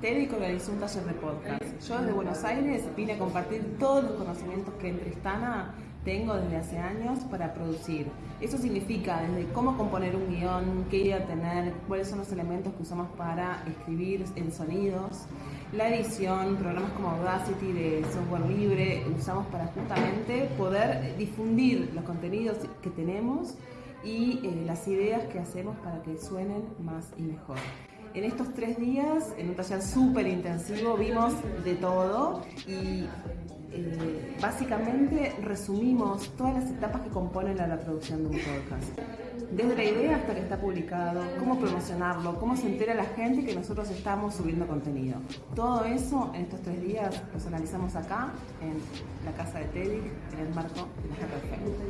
TEDx organizó un taller de podcast. Yo desde Buenos Aires vine a compartir todos los conocimientos que en Tristana tengo desde hace años para producir. Eso significa desde cómo componer un guion, qué idea tener, cuáles son los elementos que usamos para escribir en sonidos, la edición, programas como Audacity de software libre, usamos para justamente poder difundir los contenidos que tenemos y eh, las ideas que hacemos para que suenen más y mejor. En estos tres días, en un taller súper intensivo, vimos de todo y eh, básicamente resumimos todas las etapas que componen la, producción de un podcast. Desde la idea hasta que está publicado, cómo promocionarlo, cómo se entera la gente que nosotros estamos subiendo contenido. Todo eso en estos tres días los analizamos acá, en la casa de TEDx, en el marco de la GRF.